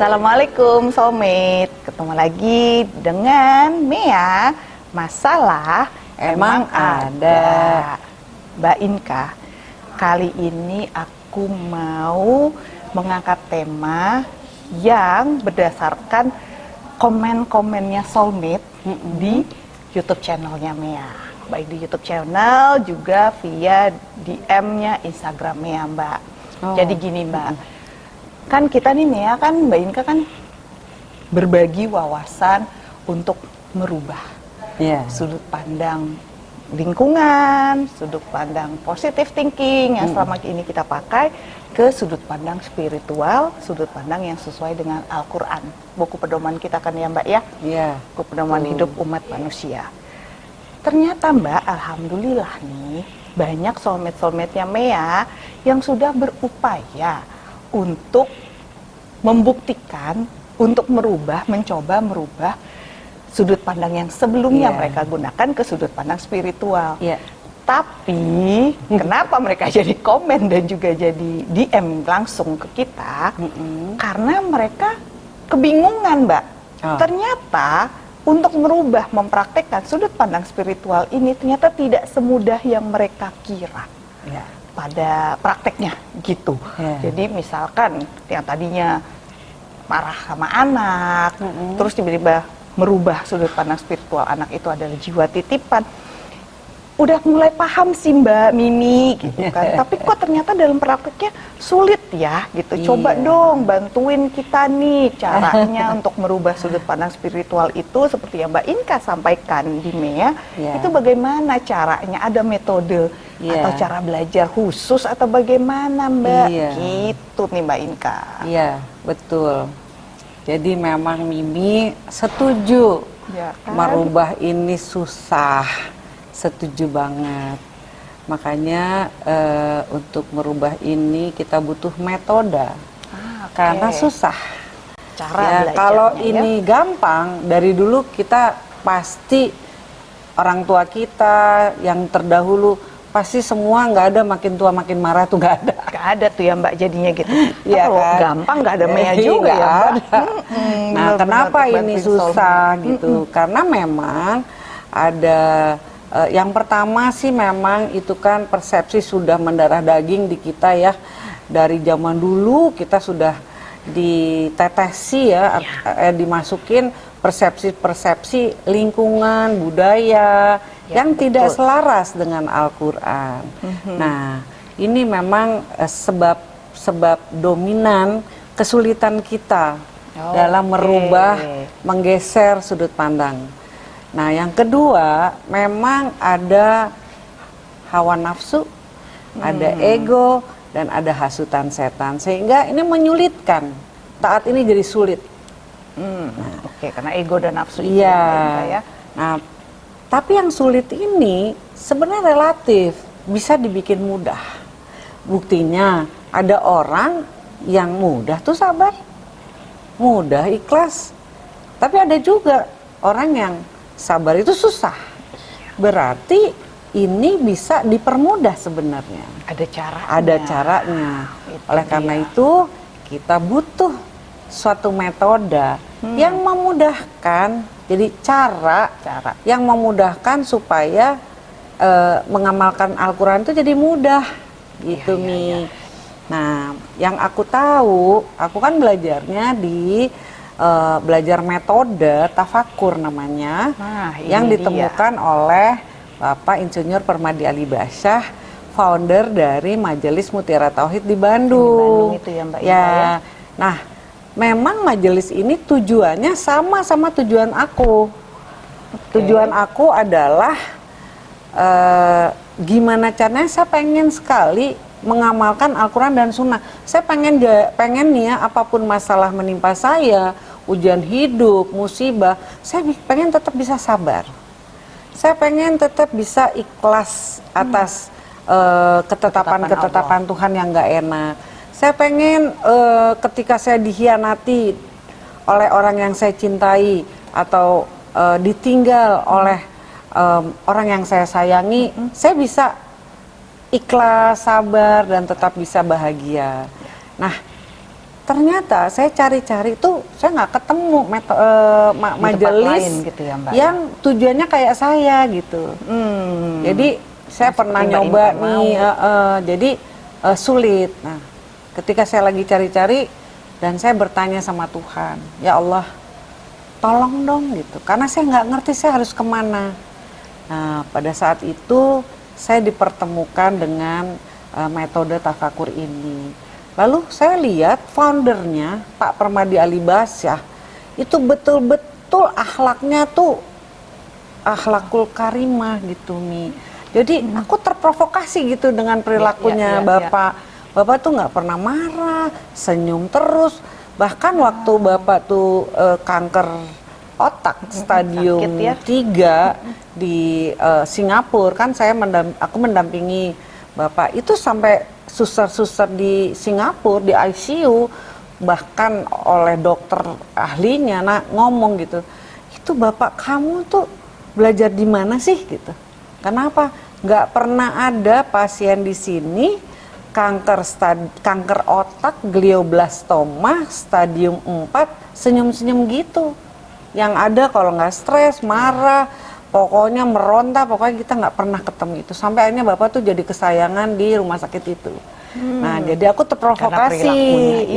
Assalamualaikum soulmate, ketemu lagi dengan Mea. Masalah emang, ada. Mbak Inka, kali ini aku mau mengangkat tema yang berdasarkan komen-komennya soulmate di YouTube channelnya Mea. Baik di YouTube channel juga via DM-nya Instagram Mea, Mbak. Oh. Jadi gini, Mbak. Kan kita nih Mea kan Mbak Inka kan berbagi wawasan untuk merubah Iya. sudut pandang lingkungan, sudut pandang positive thinking yang selama ini kita pakai ke sudut pandang spiritual, sudut pandang yang sesuai dengan Al-Qur'an. Buku pedoman kita kan ya, Mbak ya? Iya. Buku pedoman Betul. hidup umat manusia. Ternyata Mbak, alhamdulillah nih banyak soulmate-soulmate-nya Mea yang sudah berupaya untuk membuktikan untuk merubah, mencoba merubah sudut pandang yang sebelumnya Iya. mereka gunakan ke sudut pandang spiritual. Iya. Tapi kenapa mereka jadi komen dan juga jadi DM langsung ke kita? Mm-mm. Karena mereka kebingungan, Mbak. Oh. Ternyata untuk merubah, mempraktekkan sudut pandang spiritual ini ternyata tidak semudah yang mereka kira Iya. Pada prakteknya gitu. Iya. Jadi misalkan yang tadinya marah sama anak, Mm-mm. terus tiba-tiba merubah sudut pandang spiritual anak itu adalah jiwa titipan. Udah mulai paham sih Mbak Mimi gitu kan. Tapi kok ternyata dalam prakteknya sulit ya gitu. Coba Iya. dong bantuin kita nih caranya untuk merubah sudut pandang spiritual itu seperti yang Mbak Inka sampaikan di Mea. Iya. Itu bagaimana caranya? Ada metode Iya. atau cara belajar khusus atau bagaimana Mbak? Iya. Gitu nih Mbak Inka. Iya, betul. Jadi memang Mimi setuju Ya kan? merubah ini susah. Setuju banget. Makanya eh, untuk merubah ini kita butuh metode. Ah, oke. Karena susah. cara Ya, kalau ya. ini gampang, dari dulu kita pasti orang tua kita yang terdahulu pasti semua nggak ada makin tua makin marah tuh nggak ada. Gak ada tuh ya Mbak jadinya gitu. Iya kalau kan? gampang gak ada Mea Iya, juga ya nggak Mbak. ada. Mm-mm, Nah, benar-benar kenapa ini bantuin susah gitu? Karena memang ada eh, yang pertama sih memang itu kan persepsi sudah mendarah daging di kita ya. Dari zaman dulu kita sudah ditetesi ya, eh, dimasukin persepsi-persepsi lingkungan, budaya Ya, yang tidak betul. selaras dengan Al-Qur'an. Mhm. Nah, ini memang eh, sebab sebab dominan kesulitan kita Oke. dalam merubah, menggeser sudut pandang. Nah, yang kedua, memang ada hawa nafsu, ada Hmm. ego, dan ada hasutan setan, sehingga ini menyulitkan. Taat ini jadi sulit. Hmm, Oke, karena ego dan nafsu itu Iya. ya, ya. Nah, tapi yang sulit ini sebenarnya relatif, bisa dibikin mudah. Buktinya ada orang yang mudah tuh sabar, mudah ikhlas. Tapi ada juga orang yang sabar itu susah. Berarti ini bisa dipermudah sebenarnya. Ada cara. Ada caranya. Itu Oleh karena dia. itu kita butuh suatu metode yang memudahkan. Jadi cara Cara. yang memudahkan supaya eh, mengamalkan Al-Quran itu jadi mudah gitu Iya, iya, Mi. iya. Nah, yang aku tahu, aku kan belajarnya di eh, belajar metode tafakur namanya, Nah, yang dia. ditemukan oleh Bapak Insinyur Permadi Ali Basyah, founder dari Majelis Mutiara Tauhid di Bandung. Bandung itu ya, Mbak Ya. ya? Nah, memang majelis ini tujuannya sama sama tujuan aku. Tujuan aku adalah eh, gimana caranya saya pengen sekali mengamalkan Al-Quran dan Sunnah. Saya pengen pengen nih ya apa pun masalah menimpa saya, ujian hidup, musibah, saya pengen tetap bisa sabar. Saya pengen tetap bisa ikhlas atas eh, ketetapan-ketetapan Tuhan yang nggak enak. Saya pengen eh, ketika saya dihianati oleh orang yang saya cintai atau eh, ditinggal oleh em, orang yang saya sayangi, saya bisa ikhlas, sabar dan tetap bisa bahagia. Nah, ternyata saya cari-cari tuh saya nggak ketemu meto, uh, ma majelis lain gitu ya, Mbak, yang tujuannya kayak saya gitu. Hmm. Jadi saya pernah nyoba nih, mau. uh, uh, jadi uh, sulit. Nah, ketika saya lagi cari-cari dan saya bertanya sama Tuhan, ya Allah, tolong dong gitu, karena saya nggak ngerti saya harus ke mana. Nah, pada saat itu saya dipertemukan dengan uh, metode tafakur ini. Lalu saya lihat foundernya Pak Permadi Alibasyah itu betul-betul akhlaknya tuh akhlakul karimah gitu Mi. Jadi aku terprovokasi gitu dengan perilakunya ya, ya, Bapak. Bapak tuh nggak pernah marah, senyum terus. Bahkan waktu Bapak tuh eh, kanker otak stadium sakit ya. 3 di eh, Singapura kan saya mendam- aku mendampingi Bapak itu sampai suster-suster di Singapura di ICU bahkan oleh dokter ahlinya nah ngomong gitu itu bapak kamu tuh belajar di mana sih? gitu. Kenapa? Nggak pernah ada pasien di sini kanker stad- kanker otak glioblastoma stadium 4 senyum-senyum gitu. Yang ada kalau nggak stres marah pokoknya meronta pokoknya kita nggak pernah ketemu itu. Sampai akhirnya bapak tuh jadi kesayangan di rumah sakit itu. Nah jadi aku terprovokasi.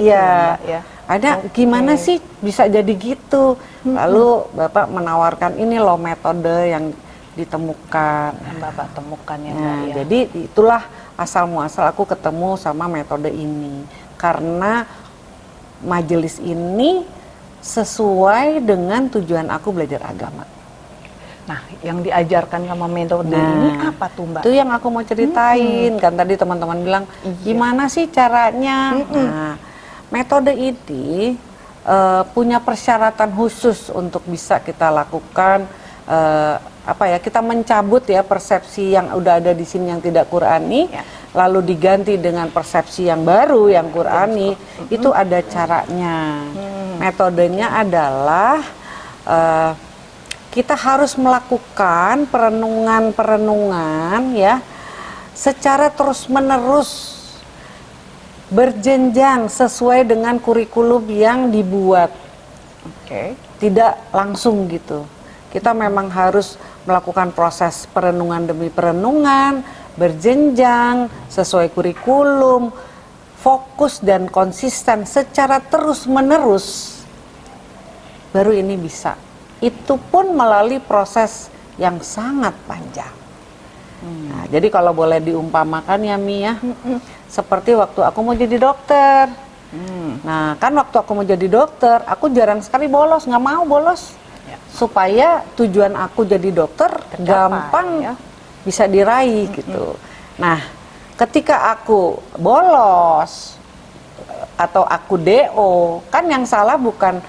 Iya. ya, ada Oke. gimana sih bisa jadi gitu? Lalu bapak menawarkan ini loh metode yang ditemukan. Yang Bapak temukan ya, Nah, ya. jadi itulah asal muasal aku ketemu sama metode ini. Karena majelis ini sesuai dengan tujuan aku belajar agama. Nah, yang diajarkan sama metode Nah, ini apa tuh, Mbak? Itu yang aku mau ceritain kan tadi teman-teman bilang Iya. gimana sih caranya? Nah, metode ini eh, punya persyaratan khusus untuk bisa kita lakukan eh, apa ya? Kita mencabut ya persepsi yang udah ada di sini yang tidak Qurani, Ya. lalu diganti dengan persepsi yang baru yang Qurani. Itu ada caranya. Metodenya adalah eh, kita harus melakukan perenungan-perenungan ya secara terus-menerus berjenjang sesuai dengan kurikulum yang dibuat Oke. tidak langsung gitu. Kita memang harus melakukan proses perenungan demi perenungan, berjenjang sesuai kurikulum, fokus dan konsisten secara terus-menerus. Baru ini bisa. Itu pun melalui proses yang sangat panjang. Nah, jadi kalau boleh diumpamakan ya Mi ya, seperti waktu aku mau jadi dokter. Hmm. Nah, kan waktu aku mau jadi dokter, aku jarang sekali bolos, nggak mau bolos. Ya. Supaya tujuan aku jadi dokter Tercapai, gampang ya. bisa diraih gitu. Nah, ketika aku bolos atau aku DO, kan yang salah bukan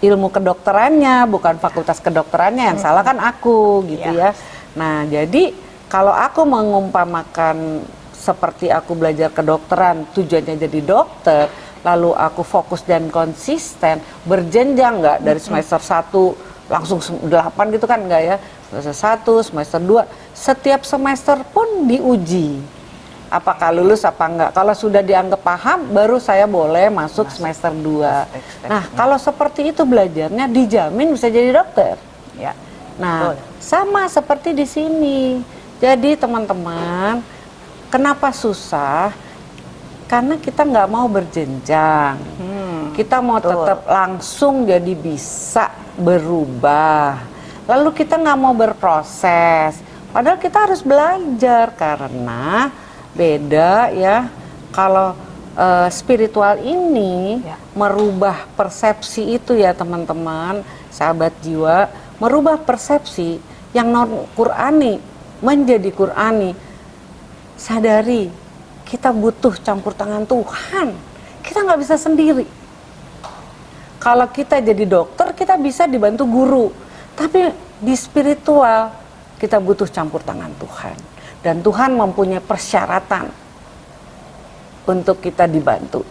ilmu kedokterannya, bukan fakultas kedokterannya, yang salah kan aku gitu Ya. ya. Nah, jadi kalau aku mengumpamakan seperti aku belajar kedokteran, tujuannya jadi dokter, lalu aku fokus dan konsisten, berjenjang nggak dari semester 1 langsung 8 gitu kan nggak ya? Semester 1, semester 2, setiap semester pun diuji. Apakah lulus apa enggak? Kalau sudah dianggap paham, baru saya boleh masuk semester 2. step-stepnya. Nah, kalau seperti itu belajarnya dijamin bisa jadi dokter. Ya. Nah, Betul. sama seperti di sini. Jadi teman-teman, kenapa susah? Karena kita nggak mau berjenjang. Hmm. Kita mau betul. tetap langsung jadi bisa berubah. Lalu kita nggak mau berproses. Padahal kita harus belajar karena beda ya. Kalau eh, spiritual ini Ya. merubah persepsi itu ya teman-teman, sahabat jiwa, merubah persepsi yang non Qurani menjadi Qurani. Sadari kita butuh campur tangan Tuhan. Kita nggak bisa sendiri. Kalau kita jadi dokter, kita bisa dibantu guru. Tapi di spiritual, kita butuh campur tangan Tuhan. Dan Tuhan mempunyai persyaratan untuk kita dibantu.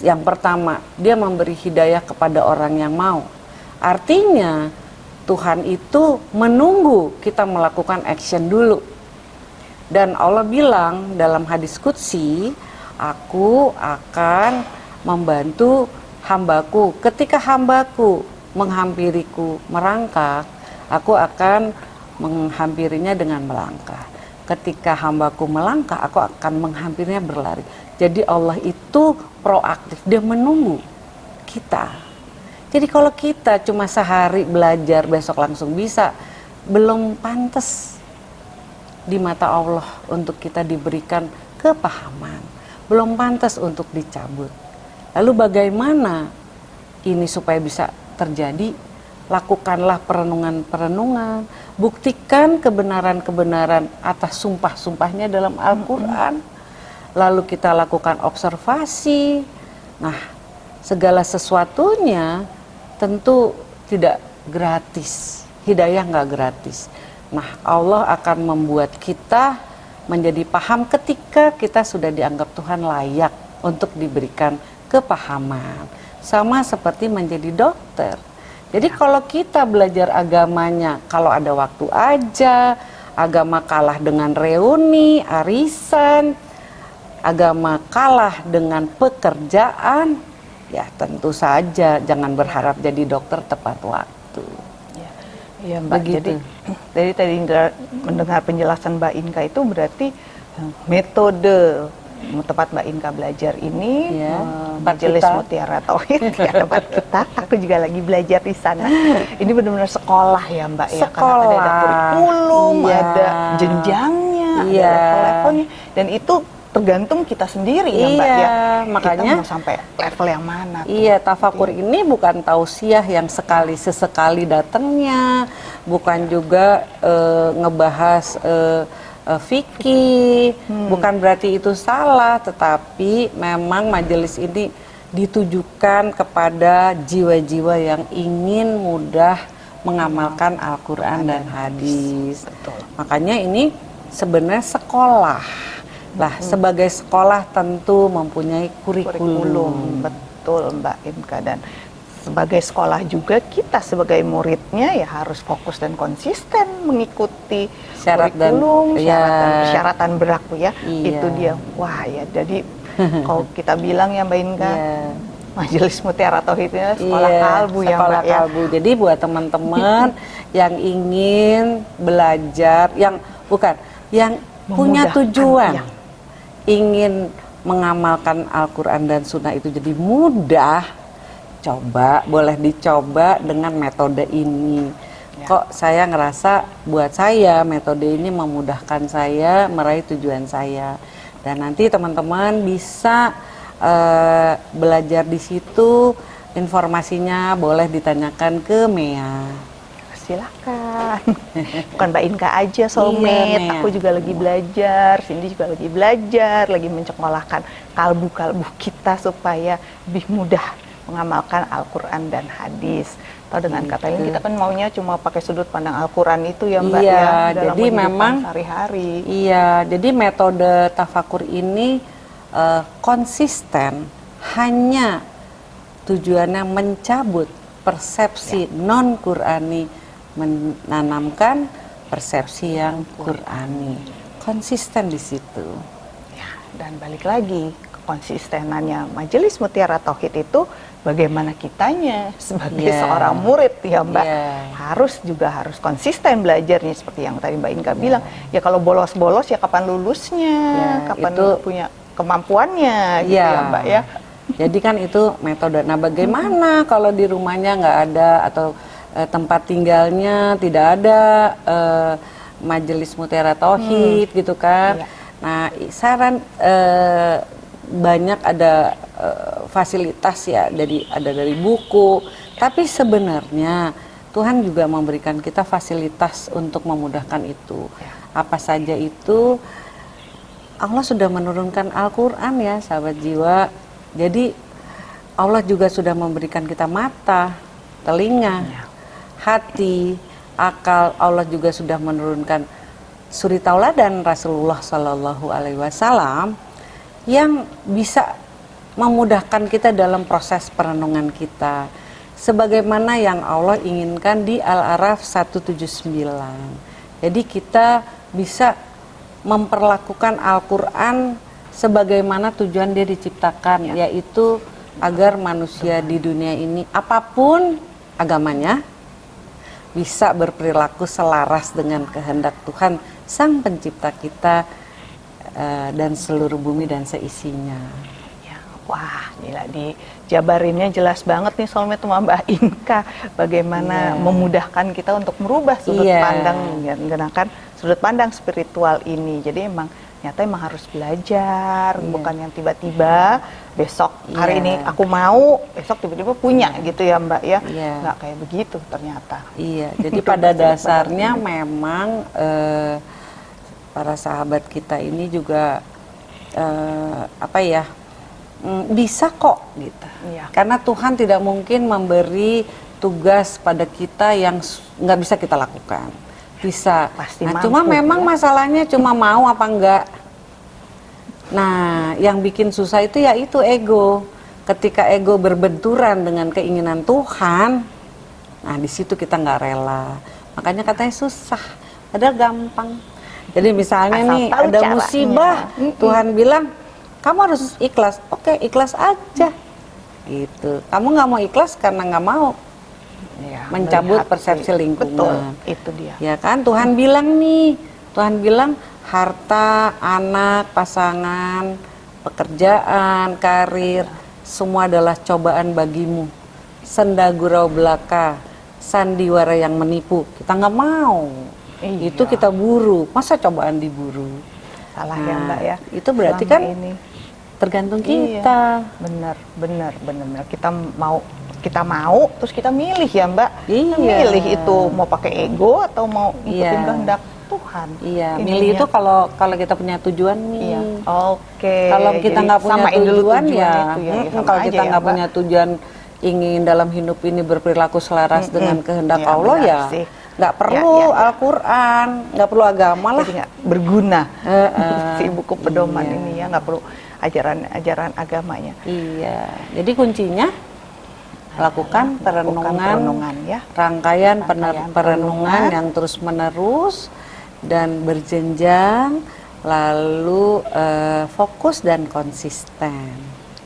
Yang pertama, dia memberi hidayah kepada orang yang mau. Artinya, Tuhan itu menunggu kita melakukan action dulu. Dan Allah bilang dalam hadis Qudsi, aku akan membantu hambaku. Ketika hambaku menghampiriku merangkak, aku akan menghampirinya dengan melangkah. Ketika hambaku melangkah, aku akan menghampirinya berlari. Jadi Allah itu proaktif, dia menunggu kita. Jadi kalau kita cuma sehari belajar, besok langsung bisa, belum pantas di mata Allah untuk kita diberikan kepahaman. Belum pantas untuk dicabut. Lalu bagaimana ini supaya bisa terjadi? Lakukanlah perenungan-perenungan, buktikan kebenaran-kebenaran atas sumpah-sumpahnya dalam Al-Quran. Lalu kita lakukan observasi. Nah, segala sesuatunya tentu tidak gratis. Hidayah nggak gratis. Nah, Allah akan membuat kita menjadi paham ketika kita sudah dianggap Tuhan layak untuk diberikan kepahaman. Sama seperti menjadi dokter. Jadi kalau kita belajar agamanya, kalau ada waktu aja, agama kalah dengan reuni, arisan, agama kalah dengan pekerjaan, ya tentu saja jangan berharap jadi dokter tepat waktu. Iya Mbak. Begitu. Jadi dari tadi mendengar penjelasan Mbak Inka itu berarti eh, metode tempat Mbak Inka belajar ini ya, Majelis kita. Mutiara Tauhid ya tempat kita. Aku juga lagi belajar di sana. Ini benar-benar sekolah ya Mbak sekolah. ya karena ada kurikulum, ya. ada jenjangnya, ya. ada level-levelnya dan itu tergantung kita sendiri ya Mbak iya, ya. Makanya kita mau sampai level yang mana? Tuh. Iya, tafakur iya. ini bukan tausiah yang sekali sesekali datangnya, bukan juga uh, ngebahas uh, uh, fikih, hmm. bukan berarti itu salah, tetapi memang majelis ini ditujukan kepada jiwa-jiwa yang ingin mudah mengamalkan Al-Quran dan hadis. Betul. Makanya ini sebenarnya sekolah lah, hmm. sebagai sekolah tentu mempunyai kurikulum. kurikulum. Betul, Mbak Imka dan sebagai sekolah juga kita sebagai muridnya ya harus fokus dan konsisten mengikuti syarat kurikulum, dan syarat ya. dan persyaratan berlaku ya. Iya. Itu dia. Wah, ya jadi kalau kita bilang ya Mbak Inka, yeah. Majelis Mutiara Tauhid ini sekolah iya, kalbu ya sekolah Mbak ya. kalbu. ya. Jadi buat teman-teman yang ingin belajar, yang bukan, yang punya tujuan, ya ingin mengamalkan Al-Quran dan Sunnah itu jadi mudah, coba boleh dicoba dengan metode ini. Ya. Kok saya ngerasa buat saya metode ini memudahkan saya meraih tujuan saya. Dan nanti teman-teman bisa uh, belajar di situ. Informasinya boleh ditanyakan ke Mea silakan. Bukan Mbak Inka aja soulmate, iya, aku juga lagi belajar, Cindy juga lagi belajar, lagi mencekolahkan kalbu-kalbu kita supaya lebih mudah mengamalkan Al-Quran dan hadis. Atau dengan gitu. kata lain kita kan maunya cuma pakai sudut pandang Al-Quran itu ya Mbak iya, ya dalam jadi memang sehari-hari. Iya, jadi metode tafakur ini uh, konsisten hanya tujuannya mencabut persepsi ya. non Qurani menanamkan persepsi yang Qurani. Konsisten di situ. Ya, dan balik lagi konsistenannya Majelis Mutiara Tauhid itu bagaimana kitanya sebagai yeah. seorang murid ya Mbak yeah. harus juga harus konsisten belajarnya seperti yang tadi Mbak Inka yeah. bilang ya kalau bolos-bolos ya kapan lulusnya yeah, kapan itu, punya kemampuannya gitu yeah. ya Mbak ya jadi kan itu metode nah bagaimana kalau di rumahnya nggak ada atau uh, tempat tinggalnya tidak ada uh, majelis mutiara tauhid hmm. gitu kan. Iya. Nah, saran uh, banyak ada uh, fasilitas ya dari ada dari buku, tapi sebenarnya Tuhan juga memberikan kita fasilitas untuk memudahkan itu. Ya. Apa saja itu? Allah sudah menurunkan Al-Qur'an ya, sahabat jiwa. Jadi Allah juga sudah memberikan kita mata, telinga, ya hati, akal Allah juga sudah menurunkan suri tauladan Rasulullah Shallallahu Alaihi Wasallam yang bisa memudahkan kita dalam proses perenungan kita sebagaimana yang Allah inginkan di Al-Araf 179. Jadi kita bisa memperlakukan Al-Qur'an sebagaimana tujuan dia diciptakan ya. yaitu agar manusia di dunia ini apa pun agamanya bisa berperilaku selaras dengan kehendak Tuhan Sang Pencipta kita eh, dan seluruh bumi dan seisinya. Wah, gila di jabarinnya jelas banget nih soalnya sama Mbak Inka bagaimana Iya. memudahkan kita untuk merubah sudut Iya. pandang menggunakan sudut pandang spiritual ini. Jadi emang nyata emang harus belajar, Iya. bukan yang tiba-tiba besok hari Iya. ini aku mau, besok tiba-tiba punya gitu ya Mbak ya. Iya. Nggak kayak begitu ternyata. Iya, jadi Itu pada dasarnya memang eh, para sahabat kita ini juga eh, apa ya bisa kok gitu. Iya. Karena Tuhan tidak mungkin memberi tugas pada kita yang nggak bisa kita lakukan. Bisa. Pasti nah, mampu, cuma memang ya. masalahnya cuma mau apa enggak. Nah, yang bikin susah itu ya itu ego. Ketika ego berbenturan dengan keinginan Tuhan, nah di situ kita nggak rela. Makanya katanya susah, padahal gampang. Jadi misalnya Asal nih ada caranya. musibah. Tuhan bilang kamu harus ikhlas. Oke, ikhlas aja. Gitu. Kamu nggak mau ikhlas karena nggak mau, Ya, Mencabut persepsi sih. lingkungan. Betul, itu dia. ya kan? Tuhan bilang nih, Tuhan bilang harta, anak, pasangan, pekerjaan, karir, semua adalah cobaan bagimu. Senda gurau belaka, sandiwara yang menipu. Kita nggak mau. Iya. Itu kita buru. Masa cobaan diburu? Salah ya Nah, Mbak ya. itu berarti Selama kan ini. Tergantung Iya. kita. Bener, bener, bener, bener. Kita mau, kita mau, terus kita milih ya Mbak. Kita Iya. milih itu mau pakai ego atau mau ikutin Iya. kehendak Tuhan. Iya, Ininya. milih itu kalau kalau kita punya tujuan nih. Iya. Oke. Kalau kita nggak punya dulu tujuan ya, itu ya, sama kalau kita ya, nggak Mbak. punya tujuan ingin dalam hidup ini berperilaku selaras Mm-mm. dengan kehendak Iya, Allah benar ya, sih. nggak perlu Ya, ya, ya. Al-Quran, nggak perlu agama lah. Jadi berguna Heeh. si buku pedoman Iya. ini ya nggak perlu ajaran-ajaran agamanya. Iya, jadi kuncinya lakukan perenungan, perenungan, ya. rangkaian, Rangkaian perenungan perenungan. yang terus menerus dan berjenjang, lalu eh, fokus dan konsisten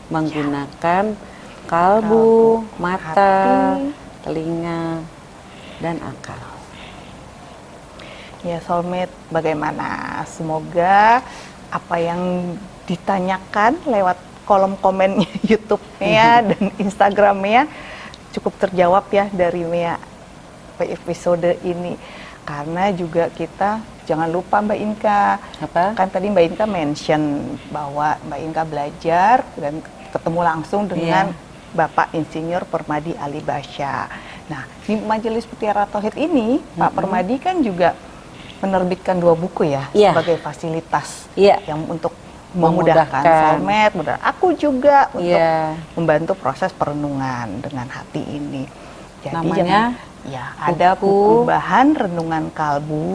menggunakan kalbu, Kalbu, mata, hati. telinga, dan akal. Ya soulmate, bagaimana? Semoga apa yang ditanyakan lewat kolom komen YouTube-nya dan Instagram-nya cukup terjawab ya dari Mea episode ini. Karena juga kita jangan lupa Mbak Inka, Apa? kan tadi Mbak Inka mention bahwa Mbak Inka belajar dan ketemu langsung dengan Iya. Bapak Insinyur Permadi Ali Basya. Nah, di Majelis Mutiara Tauhid ini, Pak Permadi kan juga menerbitkan dua buku ya Iya. sebagai fasilitas Iya. yang untuk memudahkan Memudahkan. soulmate, mudah. Aku juga untuk Iya. membantu proses perenungan dengan hati ini. Jadi Namanya jangan- ya ada buku- buku bahan renungan kalbu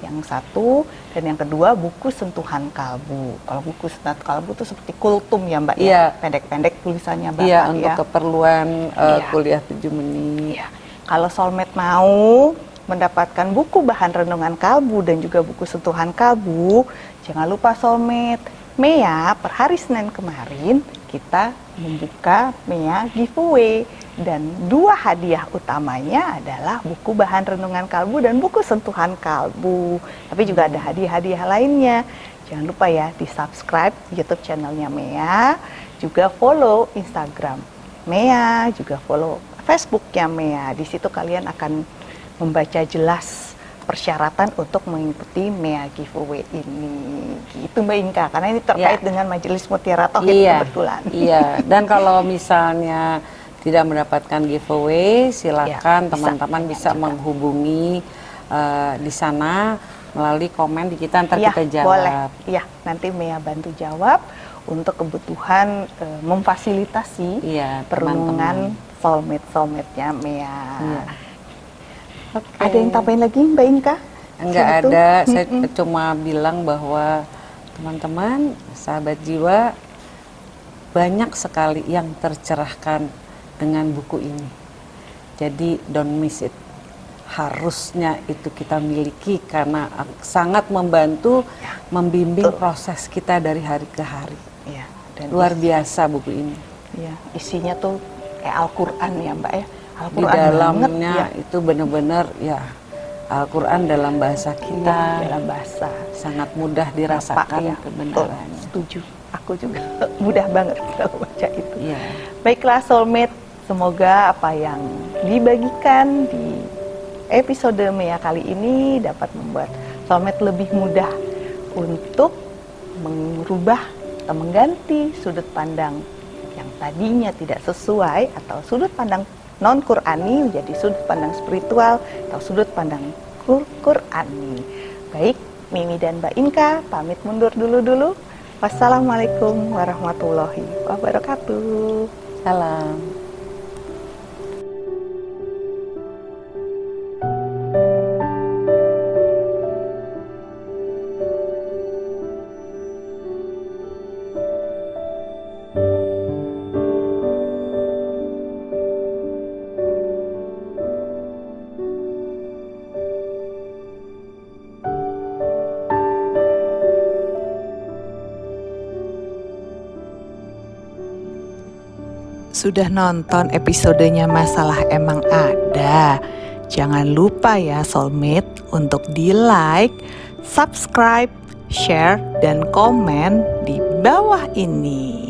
yang satu dan yang kedua buku sentuhan kalbu. Kalau buku sentuhan kalbu itu seperti kultum ya Mbak Iya. ya, pendek-pendek tulisannya Bapak Iya, ya. untuk keperluan eh, Iya. kuliah 7 menit. Iya. Kalau soulmate mau mendapatkan buku bahan renungan kalbu dan juga buku sentuhan kalbu, jangan lupa soulmate. Mea per hari Senin kemarin kita membuka Mea giveaway dan dua hadiah utamanya adalah buku bahan renungan kalbu dan buku sentuhan kalbu. Tapi juga ada hadiah-hadiah lainnya. Jangan lupa ya di subscribe YouTube channelnya Mea, juga follow Instagram Mea, juga follow Facebooknya Mea. Di situ kalian akan membaca jelas persyaratan untuk mengikuti Mea giveaway ini. Gitu Mbak Inka, karena ini terkait Ya. dengan Majelis Mutiara Tauhid iya, kebetulan. Iya, dan kalau misalnya tidak mendapatkan giveaway, silakan Ya, bisa teman-teman tanya bisa juga. menghubungi eh, di sana melalui komen di kita ntar Iya, kita jawab. boleh. Iya, nanti Mea bantu jawab untuk kebutuhan eh, memfasilitasi Iya, perenungan teman-teman. soulmate-soulmate-nya Mea. Iya. Oke. Ada yang tambahin lagi Mbak Inka? Enggak ada, saya Mm-mm. cuma bilang bahwa teman-teman, sahabat jiwa banyak sekali yang tercerahkan dengan buku ini. Jadi don't miss it. Harusnya itu kita miliki karena sangat membantu membimbing betul. proses kita dari hari ke hari. Iya, dan Luar biasa buku ini. ya isinya tuh kayak Al-Qur'an ya, Mbak ya. Di dalamnya ya. itu benar-benar ya Al-Qur'an dalam bahasa kita Iya, dalam bahasa sangat mudah dirasakan ya. kebenaran. Setuju. Aku juga mudah banget kalau baca itu. Iya. Baiklah soulmate, semoga apa yang dibagikan di episode Mea kali ini dapat membuat soulmate lebih mudah untuk merubah atau mengganti sudut pandang yang tadinya tidak sesuai atau sudut pandang non Qurani menjadi sudut pandang spiritual atau sudut pandang Qur- Qurani. Baik, Mimi dan Mbak Inka pamit mundur dulu-dulu. Wassalamualaikum warahmatullahi wabarakatuh. Salam. Sudah nonton episodenya Masalah Emang Ada? Jangan lupa ya soulmate untuk di like, subscribe, share, dan komen di bawah ini.